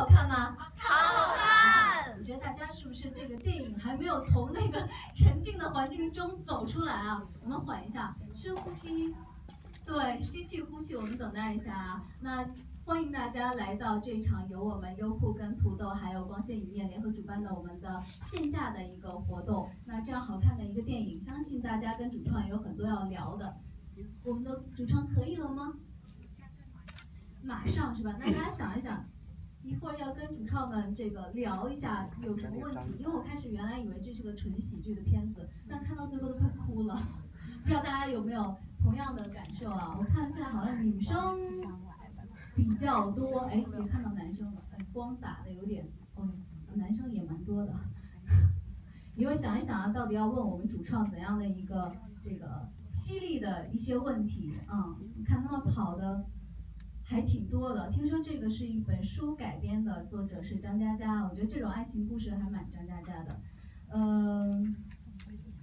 好看吗？好看。我觉得大家是不是这个电影还没有从那个沉静的环境中走出来啊？我们缓一下，深呼吸，对，吸气呼气，我们等待一下啊。那。欢迎大家来到这场由我们优酷跟土豆还有光线影业联合主办的我们的线下的一个活动。那这样好看的一个电影，相信大家跟主创有很多要聊的。我们的主创可以了吗？马上是吧？那大家想一想，一会儿要跟主创们这个聊一下有什么问题？因为我开始原来以为这是个纯喜剧的片子，但看到最后都快哭了。不知道大家有没有同样的感受啊？我看现在好像女生。比较多，哎，也看到男生了，哎，光打的有点，哦，男生也蛮多的。一会儿想一想啊，到底要问我们主创怎样的一个这个犀利的一些问题啊？你看他们跑的还挺多的。听说这个是一本书改编的，作者是张嘉佳，我觉得这种爱情故事还蛮张嘉佳的，嗯。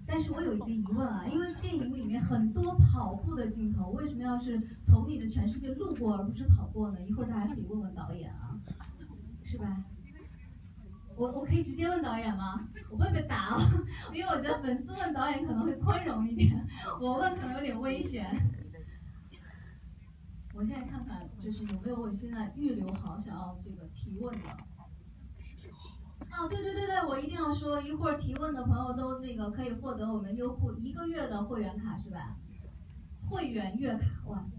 但是我有一个疑问啊，因为电影里面很多跑步的镜头，为什么要是从你的全世界路过而不是跑过呢？一会儿大家可以问问导演啊，是吧？我我可以直接问导演吗？我会被打哦，因为我觉得粉丝问导演可能会宽容一点，我问可能有点危险。我现在看看，就是有没有我现在预留好想要这个提问的。哦，对对对对，我一定要说，一会儿提问的朋友都那个可以获得我们优酷一个月的会员卡，是吧？会员月卡，哇塞，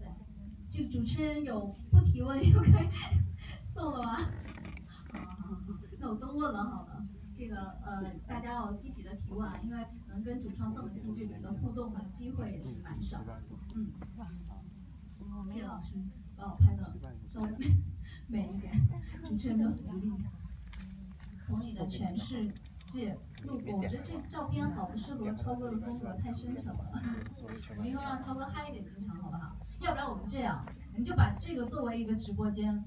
这个主持人有不提问又可以送了吗？好好好，那我都问了好了，这个呃大家要积极的提问啊，因为能跟主创这么近距离的互动的机会也是蛮少的，嗯。谢谢老师把我拍的稍微美一点，主持人的福利。从你的全世界路过，我觉得这照片好不适合超哥的风格，太深沉了。我们以后让超哥嗨一点进场好不好？要不然我们这样，你就把这个作为一个直播间，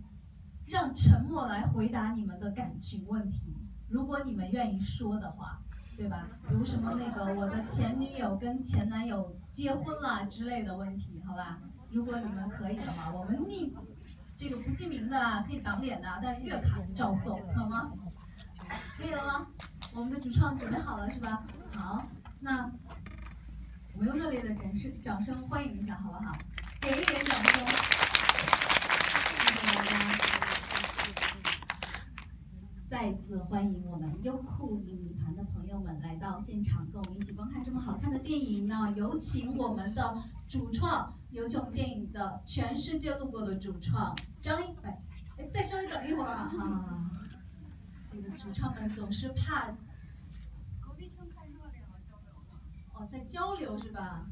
让沉默来回答你们的感情问题。如果你们愿意说的话，对吧？比如什么那个我的前女友跟前男友结婚了之类的问题，好吧？如果你们可以的话，我们匿这个不记名的可以挡脸的，但是月卡照送，好吗？可以了吗？我们的主创准备好了是吧？好，那我们用热烈的掌声掌声欢迎一下，好不好？给一点掌声，谢谢大家。再次欢迎我们优酷影迷团的朋友们来到现场，跟我们一起观看这么好看的电影呢。有请我们的主创，有请我们电影的全世界路过的主创张一哎，再稍微等一会儿啊，好好好。这个主创们总是怕隔壁腔太热烈了，交流哦，在交流是吧？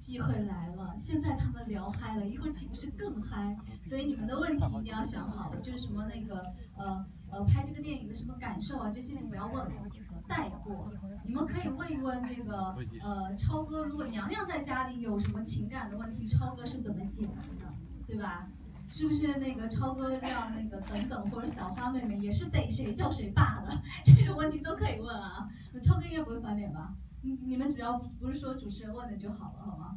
机会来了，现在他们聊嗨了，一会儿岂不是更嗨？所以你们的问题一定要想好了，就是什么那个呃呃拍这个电影的什么感受啊，这些就不要问了，带过。你们可以问一问这个呃超哥，如果娘娘在家里有什么情感的问题，超哥是怎么解决的，对吧？是不是那个超哥让那个等等或者小花妹妹也是逮谁叫谁爸的 这种问题都可以问啊？超哥应该不会翻脸吧？你你们只要不是说主持人问的就好了，好吗？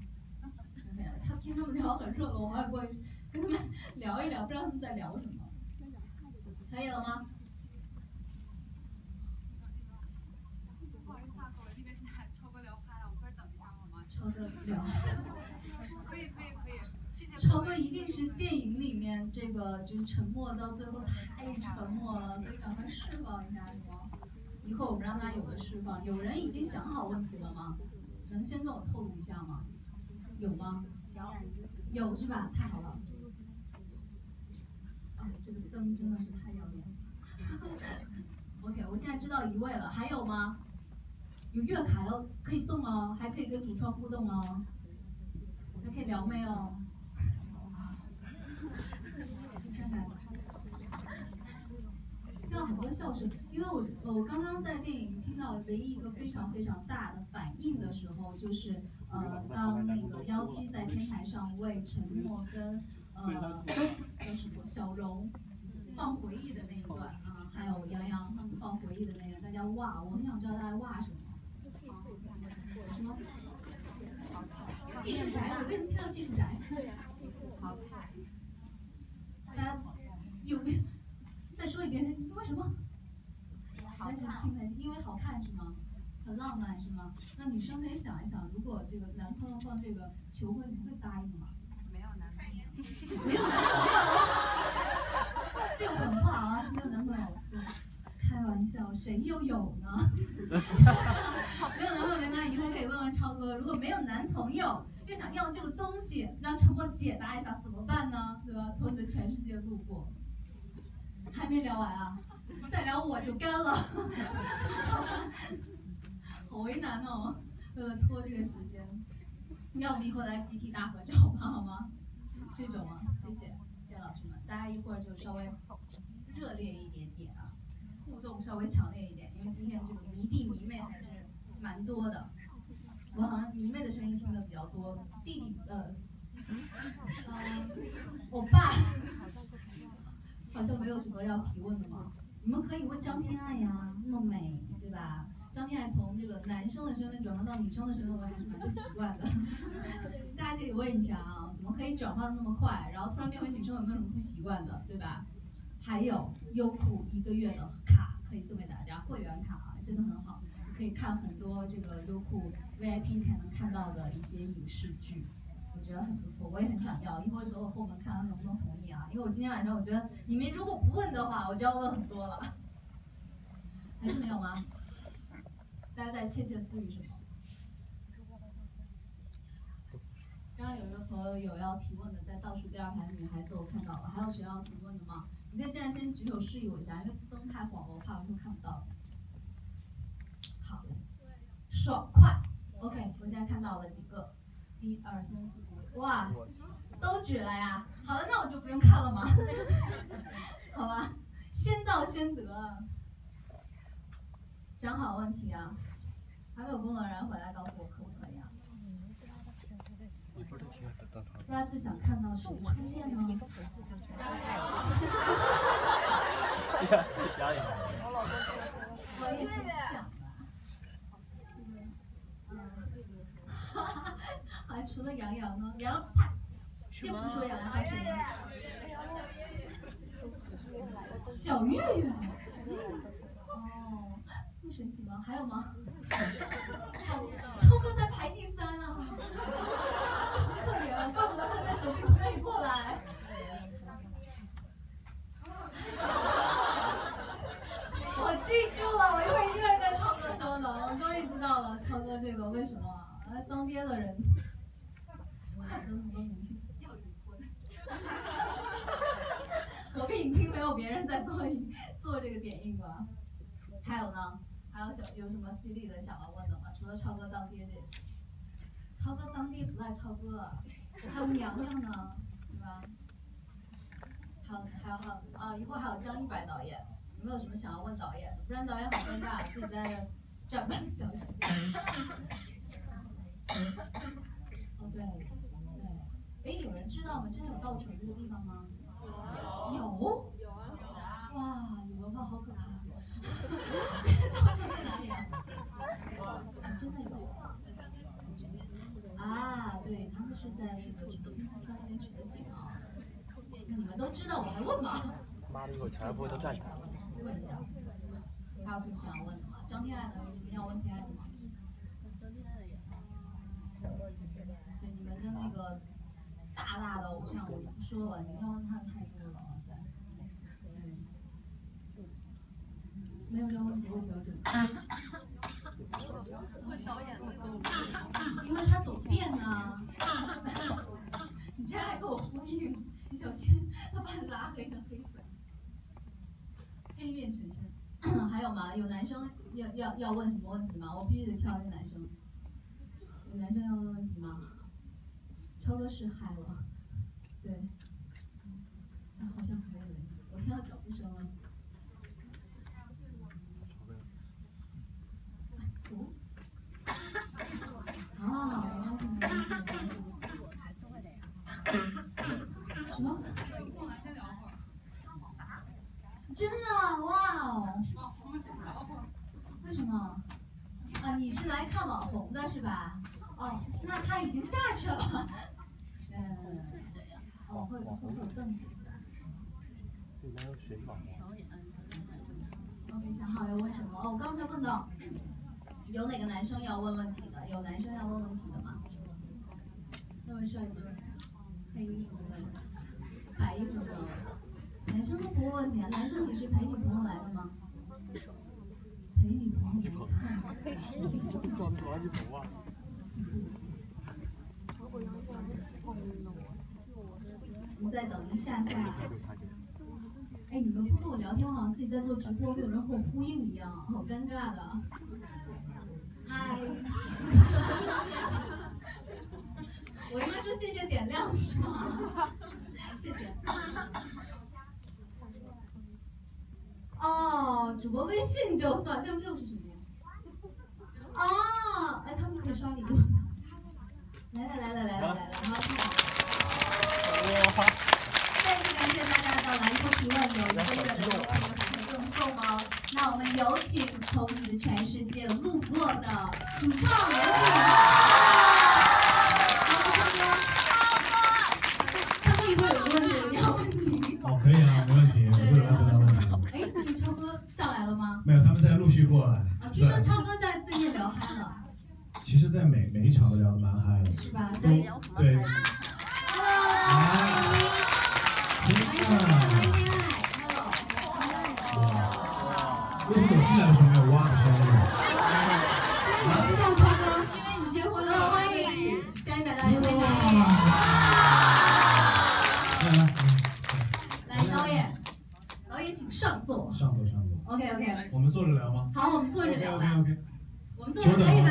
他听他们聊很热络，我还过去跟他们聊一聊，不知道他们在聊什么。可以了吗？不好意思啊，各位，那边现在超哥聊嗨了，我快等一下好吗？超哥聊。超哥一定是电影里面这个就是沉默到最后太沉默了，所以赶快释放一下是吗？一会儿我们让他有个释放。有人已经想好问题了吗？能先跟我透露一下吗？有吗？有是吧？太好了。啊，这个灯真的是太要脸。OK，我现在知道一位了，还有吗？有月卡要可以送哦，还可以跟主创互动哦，还可以撩妹哦。听到很多笑声，因为我我刚刚在电影听到唯一一个非常非常大的反应的时候，就是呃，当那个妖姬在天台上为陈默跟呃叫什么小荣放回忆的那一段啊，还有杨洋他们放回忆的那个，大家哇，我很想知道大家哇什么？什么？技术宅？为什么听到技术宅？好看。大家有没有什么？但是听不因为好看是吗？很浪漫是吗？那女生可以想一想，如果这个男朋友放这个求婚，你会答应吗？没有男朋友。没有男朋友。这个狠话啊，玩笑，谁又有呢？没有男朋友没关系，一会儿可以问问超哥。如果没有男朋友，又想要这个东西，让陈默解答一下怎么办呢？对吧？从你的全世界路过，还没聊完啊，再聊我就干了。好为难哦，为了拖这个时间，要我们一会儿来集体大合照吧？好吗？这种啊？谢谢，谢谢老师们，大家一会儿就稍微热烈一点点，动稍微强烈一点，因为今天这个迷弟迷妹还是蛮多的。我好像迷妹的声音听的比较多，弟弟呃，我爸好像没有什么要提问的吗？你们可以问张天爱呀，那么美，对吧？张天爱从这个男生的身份转换到女生的身份，我还是蛮不习惯的。大家可以问一下啊，怎么可以转换的那么快？然后突然变为女生，有没有什么不习惯的，对吧？还有优酷一个月的卡可以送给大家，会员卡啊，真的很好，可以看很多这个优酷 VIP 才能看到的一些影视剧，我觉得很不错，我也很想要。一会儿走我后门看看能不能同意啊？因为我今天晚上我觉得你们如果不问的话，我就要问很多了。还是没有吗？大家在窃窃私语什么？刚刚有一个朋友有要提问的，在倒数第二排的女孩子我看到了，还有谁要提问的吗？你可以现在先举手示意我一下，因为灯太晃了，我怕我会看不到。好，爽快，OK，我现在看到了几个，一二三四五，哇，都举了呀。好了，那我就不用看了吗？好吧，先到先得。想好问题啊。还没有工作人员回来告诉我可不可以啊？大家最想看到谁出现呢？我也很想啊。还除了杨洋呢？杨洋，先不说杨洋，还有谁？小岳岳。哦，这么神奇吗？还有吗？超哥在排第三啊，可怜，怪不得他在隔壁不愿意过来。我记住了，我一会儿一定会跟超哥说的。我终于知道了，为什么来当爹的人，要离婚。隔壁影厅没有别人在做做这个点映吧？还有呢？还有小有什么犀利的想要问的吗？除了超哥当爹这件事，超哥当爹不赖超哥，还有娘娘呢，对吧？还有还有还有啊？一会儿还有张一白导演，有没有什么想要问导演的？不然导演好尴尬，自己在这站半个小时。哦对对，哎，有人知道吗？真的有稻城这个地方吗？有。有啊。哇，你文化好可怕。稻城在哪里啊？真的有。啊，对他们是在那个什么天坛那边取的景啊。你们都知道，我还问吗？妈的，一会儿全部都站起来。问一下，还有什么想要问的吗？张天爱呢？有什么要问天爱的吗？对你们的那个大大的偶像，我就不说了，你们要问他的太多了，哇塞。没有要问不够标准。问导演会走因为他走遍呢。你竟然还跟我呼应，你小心他把你拉黑成黑粉。黑面全身。还有吗？有男生要要要问什么问题吗？我必须得挑一个男生。有男生要问问题吗？超哥是嗨了，对。啊，好像还有人，我听到脚步声了。哦。什么？真的哇哦！为什么？啊，你是来看网红的是吧？哦，那他已经下去了。嗯。哦，会会有凳子。这边有水吗？OK，想好要问才问到，有哪个男生要问问题的？有男生要问问题的吗？那位帅哥，黑衣服的，白衣服的，男生都不问问题啊？男生你是陪女朋友来的吗？陪女朋友看。装垃圾！你再等一下下。哎，你们不跟我聊天，好像自己在做直播，没有人和我呼应一样，好尴尬的。嗨。我应该说谢谢点亮是吗？谢谢。哦，主播微信就算，六六是什么呀？哦，哎，他们可以刷礼物。来来来来来来来来，好，再次感谢大家到篮球提问，有一个月的优惠有赠送哦。那我们有请从你的全世界路过的主创请上座。上座上座。OK OK，我们坐着聊吗好，我们坐着 OK 聊 OK 吧。OK。我们坐着可以吧？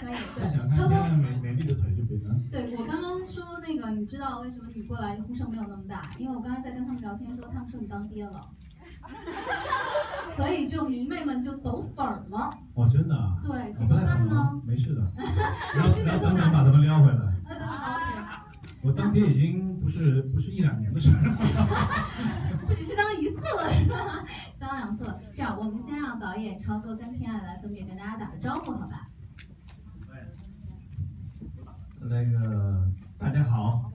可以，太想对。超哥美美丽的腿就别了。对我刚刚说那个，你知道为什么你过来呼声没有那么大？因为我刚才在跟他们聊天说，他们说你当爹了，所以就迷妹们就走粉儿了。哦，真的啊？对，怎么办呢？没事的。然后然后等等把他们撩回来。，OK。我当爹已经不是不是一两年的事了。不只是当一次了，是吧？当两次了。这样，我们先让导演超哥跟天爱来分别跟大家打个招呼，好吧？那个大家好。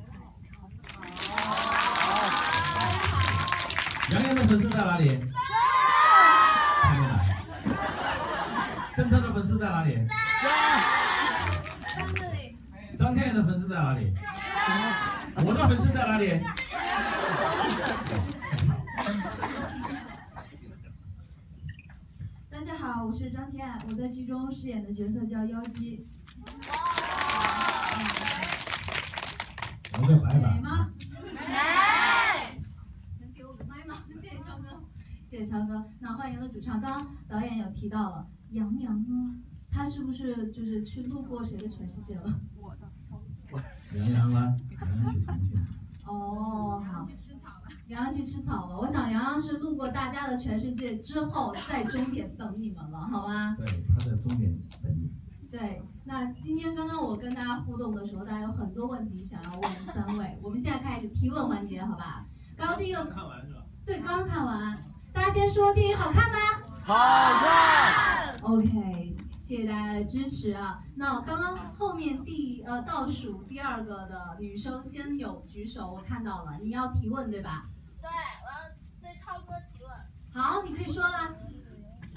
杨洋的粉丝在哪里？还没来。邓超的粉丝在哪里？张天爱的粉丝在哪里？我的粉丝在哪里？大家好，我是张天爱，我在剧中饰演的角色叫妖姬。我叫白美板。吗？能给我个麦吗？谢谢超哥，谢谢超哥。那欢迎的主唱，刚刚导演有提到了杨洋呢，他是不是就是去路过谁的全世界了？杨洋啊，杨洋去重庆。哦，好。杨洋去吃草了，我想杨洋是路过大家的全世界之后，在终点等你们了，好吗？对，他在终点等你。对，那今天刚刚我跟大家互动的时候，大家有很多问题想要问三位，我们现在开始提问环节，好吧？刚刚第一个，看完是吧？对，刚刚看完，大家先说电影好看吗好看。？OK，谢谢大家的支持啊。那刚刚后面第呃倒数第二个的女生先有举手，我看到了，你要提问对吧？对，我要对超哥提问。好，你可以说啦。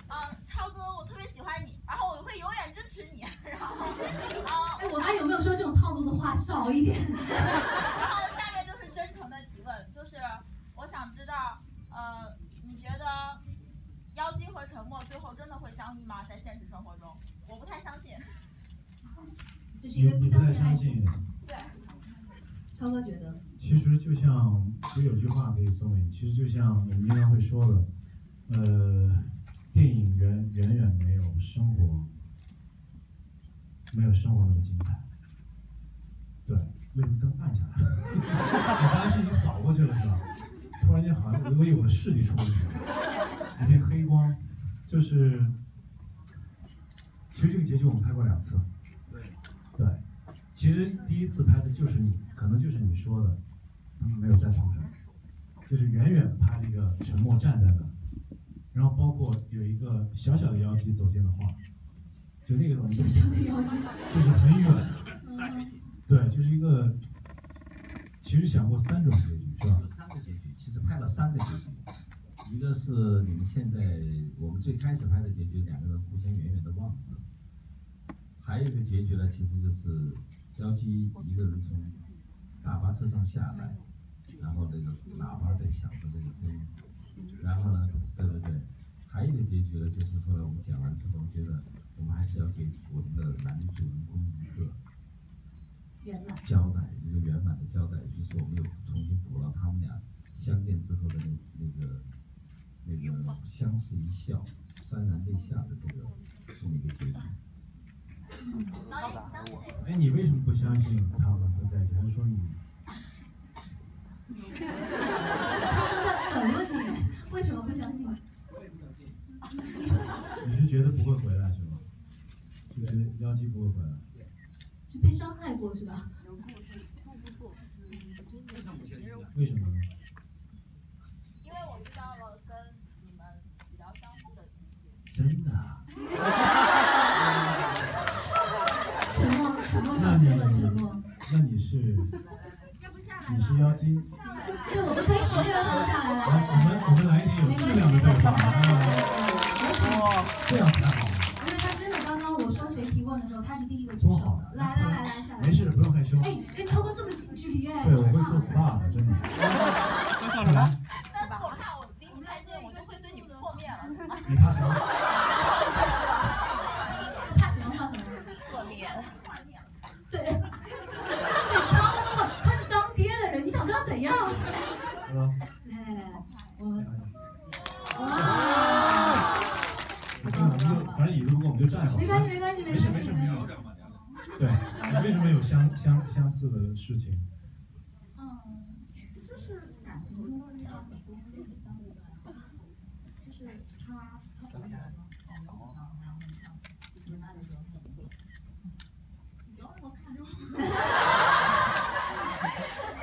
嗯，超哥，我特别喜欢你，然后我会永远支持你。然后，呃，哎，我刚有没有说这种套路的话少一点？然后下面就是真诚的提问，就是我想知道，呃，你觉得妖姬和沉默最后真的会相遇吗？在现实生活中，我不太相信。这是因为不你你不太相信？对，超哥觉得，其实就像，其实有句话可以送给你，其实就像我们经常会说的，呃，电影远远远没有生活，没有生活那么精彩。对，为什么灯暗下来了？我刚才是你扫过去了是吧？突然间好像我以为我的视力出问题了，一片黑光，就是，其实这个结局我们拍过两次。对。对，其实第一次拍的就是你，可能就是你说的，他们没有在场上，就是远远拍了一个沉默站在那，然后包括有一个小小的妖姬走进了画，就那个东西就小小的妖姬。就是很远，嗯，对，就是一个，其实想过三种结局是吧有？三个结局，其实拍了三个结局，一个是你们现在我们最开始拍的结局，两个人互相远远的望着，还有一个结局呢，其实就是妖姬一个人从大巴车上下来，然后那个喇叭在响的那个声音，然后呢，对对对，还有一个结局呢，就是后来我们讲完之后，觉得我们还是要给我们的男主人公一个。交代，一个圆满的交代，于是我们又重新补了他们俩相见之后的那那个那个相视一笑、潸然泪下的这个这么一个结局。哎，你为什么不相信他们会在一起？还是说你他们在反问你，为什么不相信？你是觉得不会回来是吗？就觉得妖姬不会回来？是被伤害过是吧？为事情？嗯，就是感情中遇到很多类似相似的就是他他可能然后然后他恋爱的时候他不会，你不要让我看着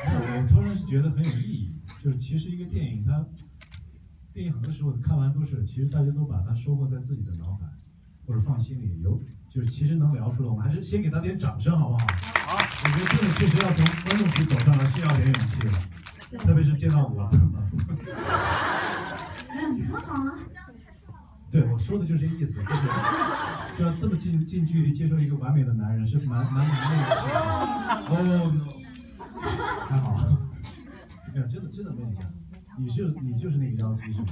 我我突然是觉得很有意义，就是其实一个电影它，电影很多时候看完都是，其实大家都把它收获在自己的脑海或者放心里，有就是其实能聊出来，我们还是先给他点掌声好不好？好，我觉得这个确实要从观众席走上来是要点勇气的，特别是见到我怎么？嗯，很好啊。对，我说的就是这意思，就是就要这么近近距离接受一个完美的男人是蛮蛮难的。哦，还好，没有，真的真的问一下，你是你就是那个妖姬是吗？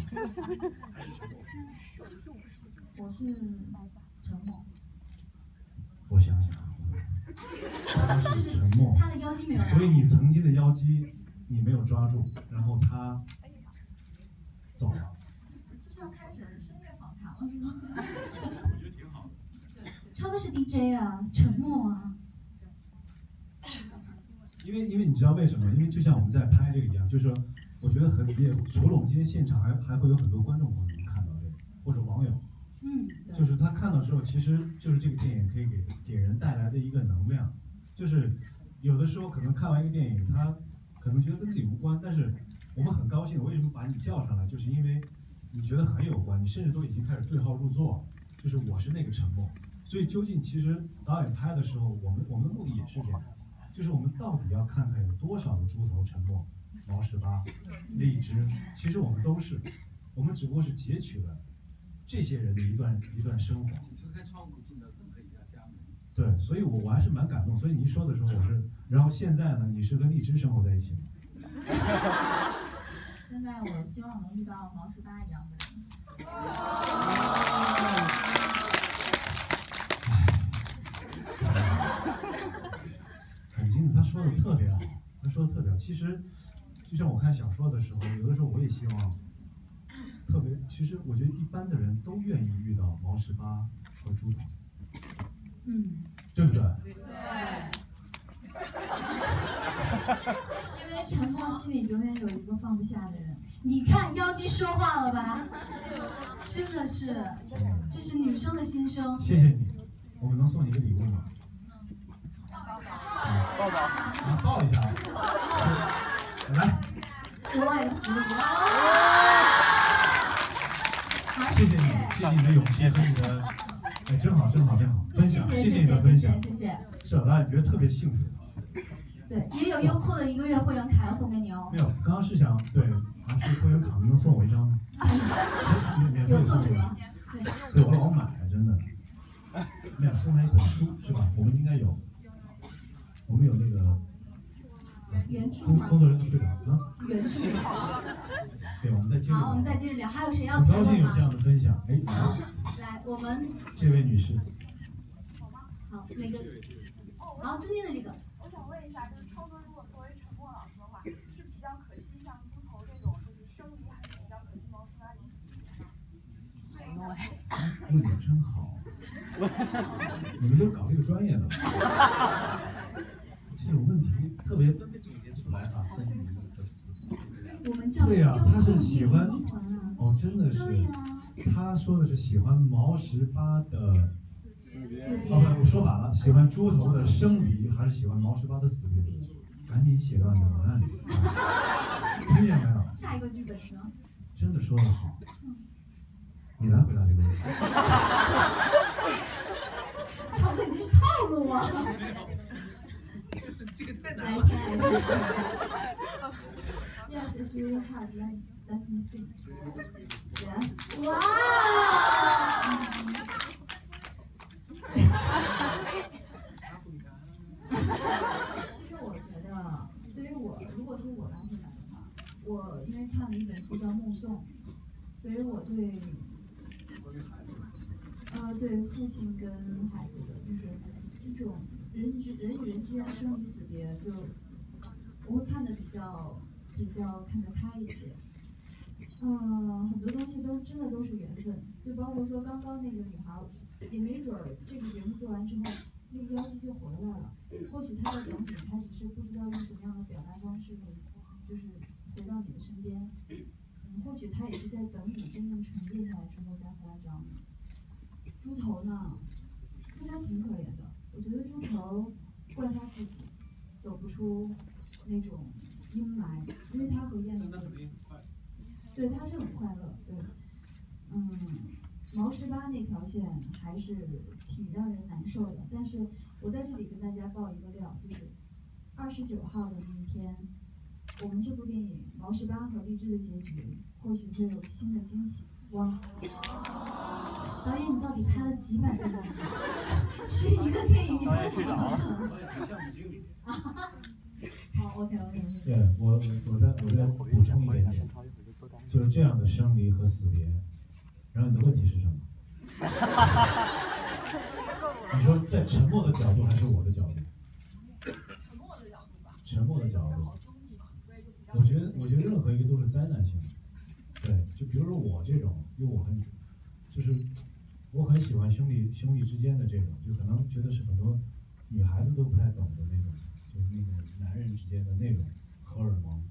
我是陈默，我想想，他是沉默，他的妖姬没。所以你曾经的妖姬你没有抓住，然后他走了。这是要开始深夜访谈了是吗？超哥是 DJ 啊，沉默啊。因为因为你知道为什么？因为就像我们在拍这个一样，就是说，我觉得很也除了我们今天现场，还还会有很多观众朋友能看到这个，或者网友，嗯，就是他看到之后，其实就是这个电影可以给给人带来的一个能量，就是有的时候可能看完一个电影，他可能觉得跟自己无关，但是我们很高兴，为什么把你叫上来，就是因为你觉得很有关，你甚至都已经开始对号入座，就是我是那个沉默，所以究竟其实导演拍的时候，我们我们的目的也是这样，就是我们到底要看看有多少个猪头沉默、毛十八、荔枝，其实我们都是，我们只不过是截取了这些人的一段一段生活。推开窗户进到任何一家家门。对，所以我我还是蛮感动。所以你一说的时候，我是，然后现在呢，你是跟荔枝生活在一起吗？现在我希望能遇到毛十八一样的人。很精彩，他说的特别好，他说的特别好。其实，就像我看小说的时候，有的时候我也希望，特别，其实我觉得一般的人都愿意遇到毛十八和猪头，嗯，对不对？对 因为陈默心里永远有一个放不下的人。你看妖姬说话了吧？真的是，这是女生的心声。谢谢你，我们能送你一个礼物吗？抱抱。啊，抱一下。来，格外服务。好，谢谢你，谢谢你的勇气和你的，哎，真好，真好，真好，分享，谢谢谢谢你的分享谢谢谢，谢谢。是，让你觉得特别幸福。对，也有优酷的一个月会员卡要送给你哦没。有，刚刚是想对，好像是会员卡能送我一张吗？免免费有送我作者，对，对我老买啊，真的。没有送他一本书是吧？我们应该有，我们有那个。工原著工作人员都睡着了啊。原著。对，我们再接着。好，我们再接着聊，还有谁要很提问吗高兴有这？样的分享，哎，来 来，我们这位女士，好那个，好中间的这个，我想问一下，就是超哥，如果作为陈默老师的话，是比较可惜像猪头这种就是生离，还是比较可惜毛十八离死呢？问的真好，你们都搞这个专业的，这种问题特别都被总结出来啊，生。我们叫对呀、他是喜欢。哦，真的是、，他说的是喜欢毛十八的，哦不，我说反了，喜欢猪头的生离还是喜欢毛十八的死别？赶紧写到你的文案里，听见没有？下一个剧本呢？真的说得好，你来回答这个问题。超哥，你这是套路啊！这个太难了。看。Yes, it's really hard. Let let me see. Yes. 哇！其实我觉得，对于我，如果说我来回答的话，我因为看了一本书叫《目送》，所以我对，呃，对父亲跟孩子的，就是这种人之人与人之间的生离死别，就我会看的比较比较看得开一些。嗯，很多东西都真的都是缘分，就包括说刚刚那个女孩，也没准儿这个节目做完之后，那个妖姬就回来了。或许她在等你，她只是不知道用什么样的表达方式，就是回到你的身边。嗯，或许她也是在等你真正沉淀下来之后再回来找你。猪头呢，猪头挺可怜的，我觉得猪头怪他自己，走不出那种阴霾，因为他和燕子那肯定很快。对，他是很快乐，对，嗯，毛十八那条线还是挺让人难受的，但是我在这里跟大家报一个料，就是二十九号的那一天，我们这部电影毛十八和荔枝的结局或许会有新的惊喜。哇，导演你到底拍了几百个电影？是一个电影，你分几个呢？项目经理。好，OK OK。对我我再我再补充一点点，就是这样的生离和死别，然后你的问题是什么？你说在沉默的角度还是我的角度？沉默的角度吧，沉默的角度，我觉得我觉得任何一个都是灾难性的。对，就比如说我这种，因为我很就是我很喜欢兄弟兄弟之间的这种，就可能觉得是很多女孩子都不太懂的那种，就是那个男人之间的那种荷尔蒙。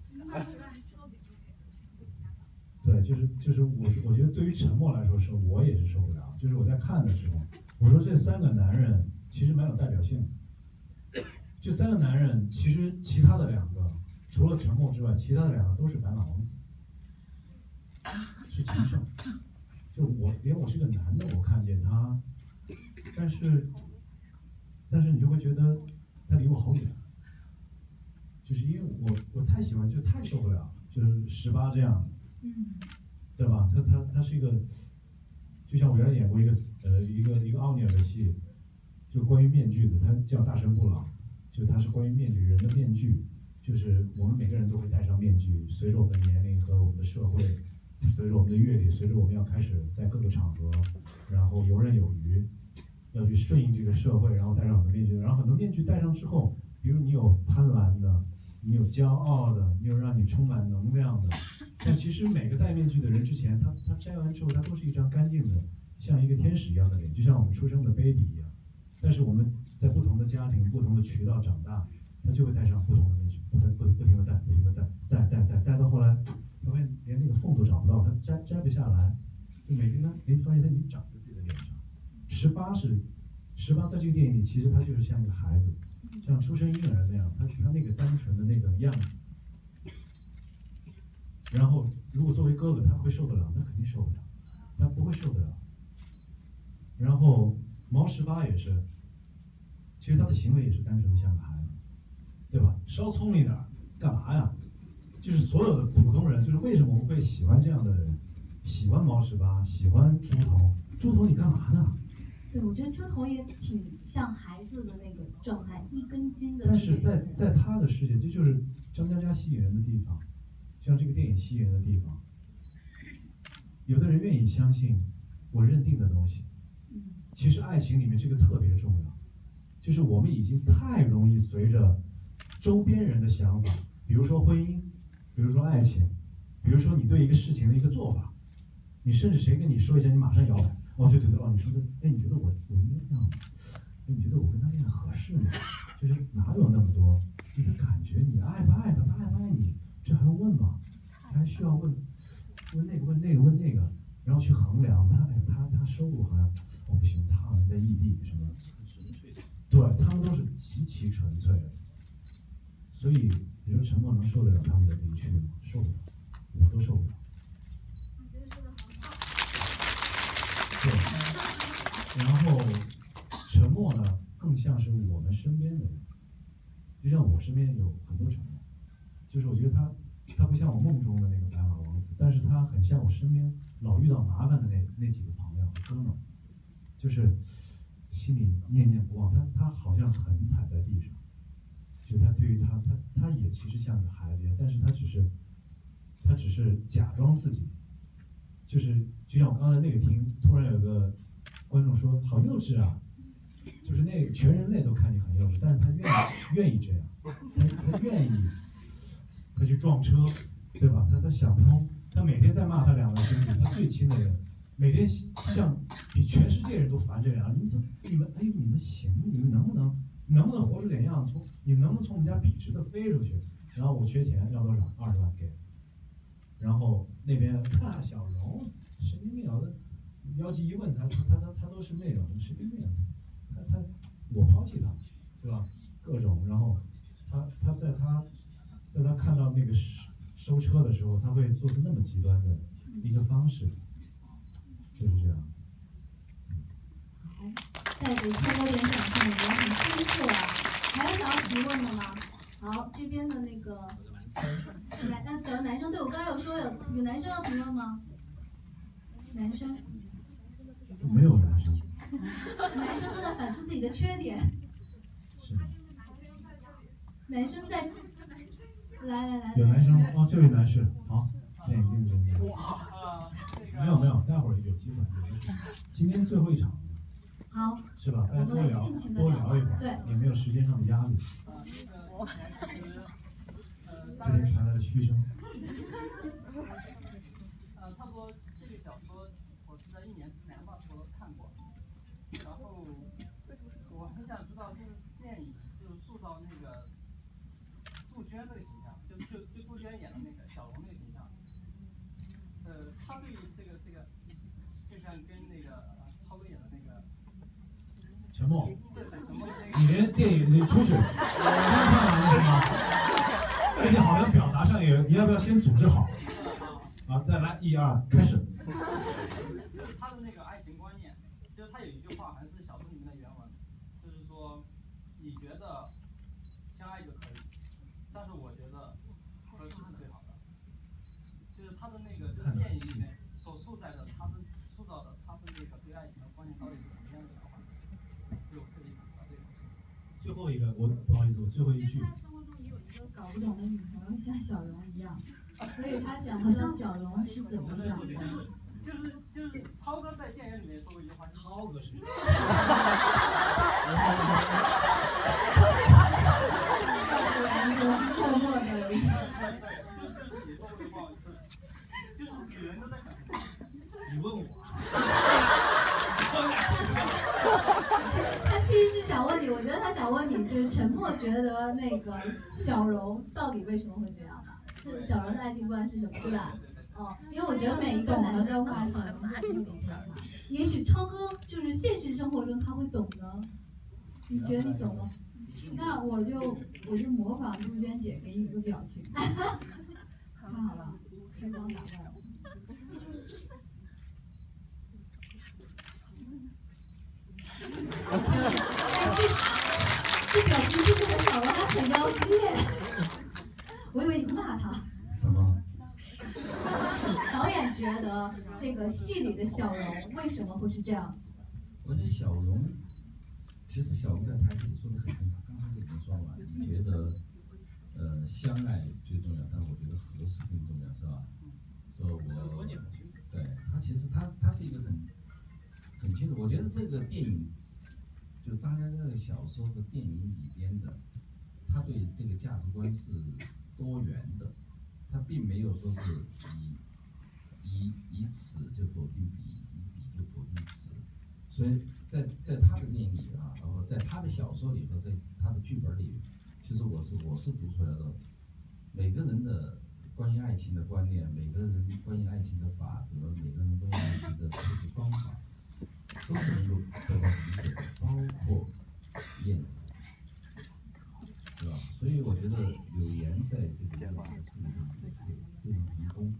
对，就是就是我我觉得对于沉默来说是我也是受不了，就是我在看的时候，我说这三个男人其实蛮有代表性的。这三个男人其实其他的两个除了沉默之外，其他的两个都是白马王子，是情圣。就我连我是个男的，我看见他，但是但是你就会觉得他离我好远，就是因为我我太喜欢，就太受不了，就是十八这样。嗯对吧？他他他是一个，就像我原来演过一个呃一个一个奥尼尔的戏，就关于面具的，他叫大神不老，就他是关于面具人的面具，就是我们每个人都会戴上面具，随着我们的年龄和我们的社会，随着我们的阅历，随着我们要开始在各个场合，然后游刃有余，要去顺应这个社会，然后戴上很多面具，然后很多面具戴上之后，比如你有贪婪的，你有骄傲的，你有让你充满能量的。但其实每个戴面具的人之前，他他摘完之后，他都是一张干净的，像一个天使一样的脸，就像我们出生的 baby 一样。但是我们在不同的家庭、不同的渠道长大，他就会戴上不同的面具，不不不停的戴，不停的戴，戴戴戴戴到后来，他会连那个缝都找不到，他摘摘不下来，就每天他哎发现他已经长在自己的脸上。十八是十八，在这个电影里，其实他就是像一个孩子，像出生婴儿那样，他他那个单纯的那个样子。然后，如果作为哥哥，他会受得了？那肯定受不了，他不会受得了。然后毛十八也是，其实他的行为也是单纯的像个孩子，对吧？稍聪明点，干嘛呀？就是所有的普通人，就是为什么我们会喜欢这样的人，喜欢毛十八，喜欢猪头，猪头你干嘛呢？对，我觉得猪头也挺像孩子的那个状态，一根筋的。但是在在他的世界，这就是张嘉佳吸引人的地方，像这个电影吸引人的地方。有的人愿意相信我认定的东西，其实爱情里面这个特别重要，就是我们已经太容易随着周边人的想法，比如说婚姻，比如说爱情，比如说你对一个事情的一个做法，你甚至谁跟你说一下，你马上摇摆。哦，对对对，哦，你说的，哎，你觉得我我应该这样吗？哎，你觉得我跟他恋爱合适吗？就是哪有那么多你的感觉？你爱不爱他？他爱不爱你？这还用问吗？还需要问问那个问那个问那个，然后去衡量他，哎，他他收入好像哦不行，他好像在异地什么？纯粹的。对他们都是极其纯粹的，所以你说陈默能受得了他们的离去吗？受不了，我都受不了。对，然后沉默呢，更像是我们身边的人，就像我身边有很多成员，就是我觉得他，他不像我梦中的那个白马王子，但是他很像我身边老遇到麻烦的那那几个朋友哥们儿，就是心里念念不忘，他他好像很踩在地上，就他对于他他他也其实像个孩子一样，但是他只是，他只是假装自己。就是就像我刚才那个厅，突然有个观众说好幼稚啊，就是那全人类都看你很幼稚，但是他愿意愿意这样，他他愿意，他去撞车，对吧？他他想不通，他每天在骂他两个兄弟，他最亲的人，每天像比全世界人都烦这样，你们你们哎你们行，你们能不能能不能活出点样？从你们能不能从我们家笔直的飞出去？然后我缺钱，要多少？二十万给。然后那边大小荣，神经病啊！妖姬一问他，他他他他都是那种神经病，他他我抛弃他，对吧？各种，然后他他在他在他看到那个收收车的时候，他会做出那么极端的一个方式，就是这样。好，再给超哥点掌声，也很清楚啊！还有想要提问的吗？好，这边的那个。男，那只要男生。对我刚才有说有有男生要提问吗？男生？没有男生。男生都在反思自己的缺点。是。男生在。来来来。有男生哦，这位男士，好，电影定真的。哇。没有没有，待会儿有机会。今天最后一场。好。是吧？大家多聊多聊一会儿。对。也没有时间上的压力。这边传来了嘘声。呃，差不多这个小说，我是在一年之前吧，我看过。然后我很想知道，就是电影就是塑造那个杜鹃这个形象，就就就杜鹃演的那个小龙那个形象。呃，他对这个这个，就像跟那个超哥演的那个。沉默。你连电影你出去，先看完了吗？而且好像表达上也，你要不要先组织好？好，再来，一二，开始。就 是他的那个爱情观念，就是他有一句话，还是小说里面的原文，就是说，你觉得相爱就可以，但是我觉得合适是最好的。就是他的那个就是电影里面所塑造的，他的塑造的，他的那个对爱情的观念到底是什么样的一个观念？就特别想知道这个。最后一个，我不好意思，我最后一句。搞不懂的女朋友像小荣一样，所以他想知道小荣是怎么想的。就是就是涛哥在电影里面说过一句话，涛哥是。想问你，就是陈默觉得那个小荣到底为什么会这样？是小荣的爱情观是什么，对吧？哦，因为我觉得每一个男生话，小荣他会懂的。也许超哥就是现实生活中他会懂的，你觉得你懂吗？那我就我就模仿杜鹃姐给你一个表情。看好了，开光打败我。这表情是不是小王他很妖姬？我以为你骂他。什么导演觉得这个戏里的小荣为什么会是这样？我觉得小荣，其实小荣在台词里说的很清楚，刚才就已经说了，你觉得呃相爱最重要，但我觉得合适更重要，是吧？说我对他其实他他是一个很很清楚，我觉得这个电影就张嘉佳的小说和电影里边的，他对这个价值观是多元的，他并没有说是以以以此就否定彼，以彼就否定此。所以在在他的电影里啊，然后在他的小说里和在他的剧本里，其实我是我是读出来的，每个人的关于爱情的观念，每个人关于爱情的法则，每个人关于爱情的处事方法，都是能够得到理解的，包括燕子，对吧？所以我觉得柳岩在这个角色处理上也是非常成功。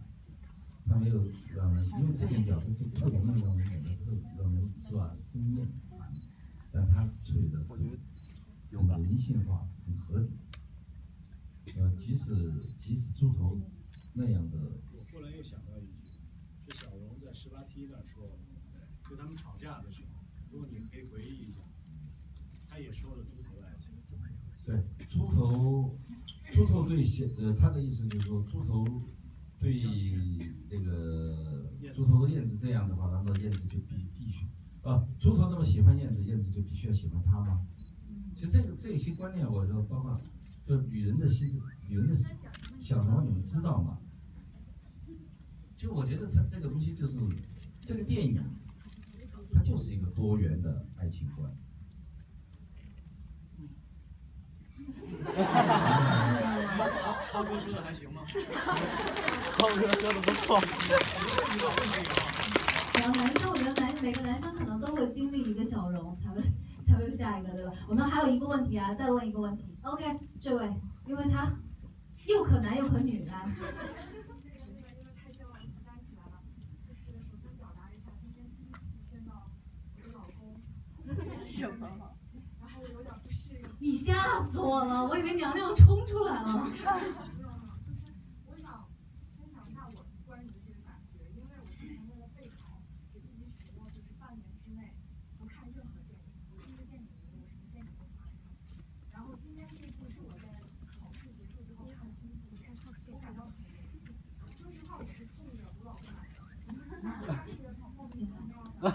他没有让人，因为这种角色就特别能让人感觉特让人是吧生厌，但他处理的是很人性化，很合理。呃，即使即使猪头那样的，我忽然又想到一句，是小荣在十八梯那儿说，就他们吵架的时候，如果你可以回忆一下，他也说了猪头的爱情。对猪头，猪头对小呃他的意思就是说猪头对那个猪头和燕子这样的话，难道燕子就必必须啊？猪头那么喜欢燕子，燕子就必须要喜欢他吗？其实这个这些观念，我说包括就女人的心思，女人的想什么你们知道吗？就我觉得它这个东西就是这个电影，它就是一个多元的爱情观。涛涛哥说的还行吗？涛哥说的不错。然后男生，我觉得男每个男生可能都会经历一个小荣，才会才会有下一个，对吧？我们还有一个问题啊，再问一个问题。OK，这位，因为他又可男又可女，来。因为太骄傲，担起来了。就是首先表达一下，今天第一次见到我的老公，你吓死我了，我以为娘娘冲出来了。没有没有，就是我想分享一下我关于这个感觉，因为我之前为了备考，给自己许诺就是半年之内不看任何电影，我是一个电影迷，我什么电影都不爱看。然后今天这部是我在考试结束之后看的第一部电影，我感到很荣幸。说实话，我是冲着我老公来的，他是莫名其妙的。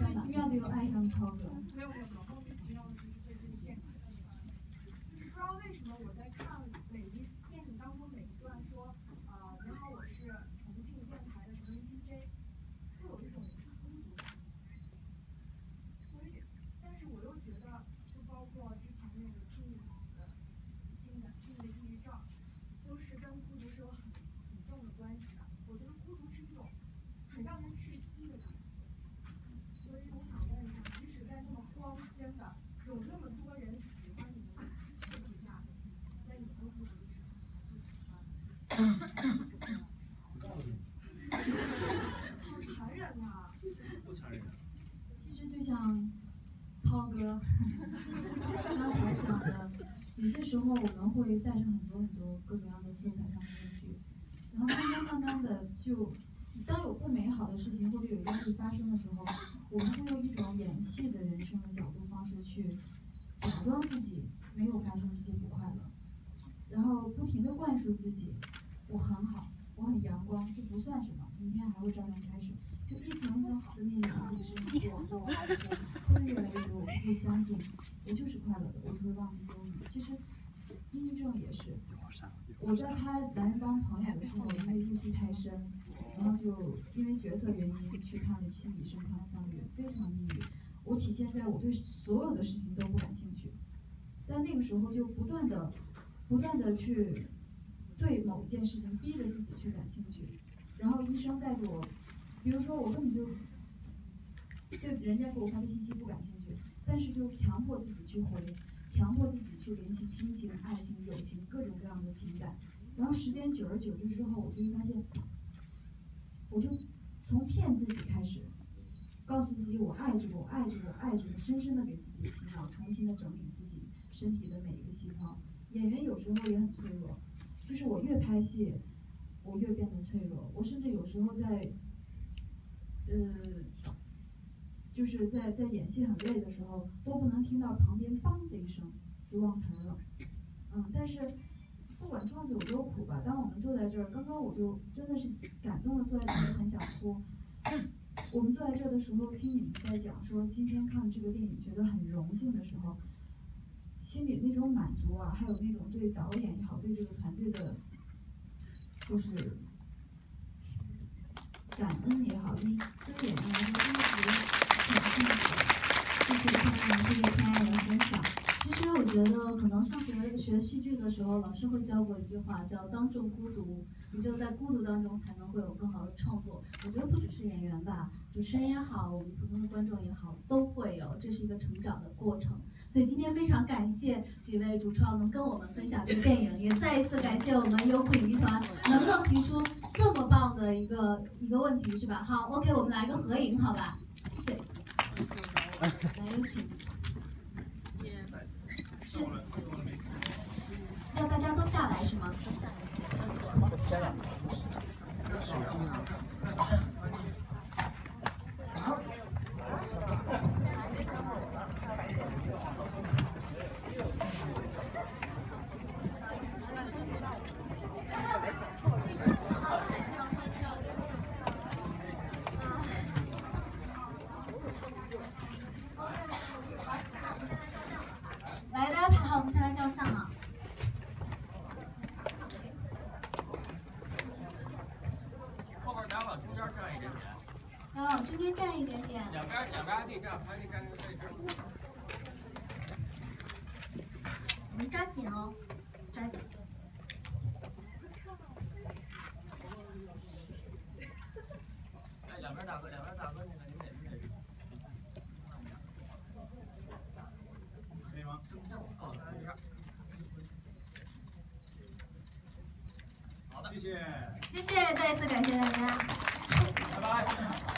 很奇妙的又爱上超哥。没有没有没有，莫名其妙的就是被这个电影吸引了。就是不不知道为什么我在看每一电影当中每一段说，呃，你好，我是重庆电台的什么 DJ，会有一种孤独感。所以，但是我又觉得，就包括之前那个听你死的，听的听的抑郁症，都是跟孤独是有很很重的关系的。我觉得孤独是一种很让人窒息的感觉。所以我想问一下，即使在那么光鲜的、有那么多人喜欢你们的前提下，在你们的孤独的时候，会怎么办？好残忍呐！不残忍。其实就像涛哥刚才讲的，有些时候我们会带上很多很多各种各样的色彩上的面具，然后慢慢慢慢的就，当有不美好的事情或者有压力发生的时候，我们会用一种演戏的人生的角度方式去假装自己没有发生这些不快乐，然后不停的灌输自己，我很好，我很阳光，这不算什么，明天还会照样开始。就一层一层好的面具自己身上过，过完之后，会越来越多，我会相信，我就是快乐的，我就会忘记忧郁。其实，抑郁症也是。我在拍《男人帮朋友》的时候，因为入戏太深，然后就因为角色原因去看了心理医生看了三个月，非常抑郁。我体现在我对所有的事情都不感兴趣，但那个时候就不断的、不断的去对某一件事情逼着自己去感兴趣，然后医生带着我。比如说，我根本就对人家给我发的信息不感兴趣，但是就强迫自己去回，强迫自己联系亲情、爱情、友情各种各样的情感，然后时间久而久之之后，我就会发现，我就从骗自己开始，告诉自己我爱着我爱着我爱着我，深深的给自己洗脑，重新的整理自己身体的每一个细胞。演员有时候也很脆弱，就是我越拍戏，我越变得脆弱。我甚至有时候在，呃，就是在在演戏很累的时候，都不能听到旁边“梆”的一声就忘词了。嗯，但是不管创作有多苦吧，当我们坐在这儿，刚刚我就真的是感动的坐在这儿，很想哭。我们坐在这儿的时候，听你们在讲说今天看这个电影觉得很荣幸的时候，心里那种满足啊，还有那种对导演也好，对这个团队的，就是感恩也好，对对演员来说真的是很幸福。谢谢听你们这个亲爱的因为。我觉得，可能上学学戏剧的时候，老师会教过一句话，叫“当众孤独”。你就在孤独当中，才能会有更好的创作。我觉得不只是演员吧，主持人也好，我们普通的观众也好，都会有，这是一个成长的过程。所以今天非常感谢几位主创能跟我们分享这个电影，也再一次感谢我们优酷影剧团能够提出这么棒的一个一个问题，是吧？好，OK，我们来个合影，好吧？谢谢。来有请。要大家都下来是吗？谢谢，谢谢，再一次感谢大家，拜拜。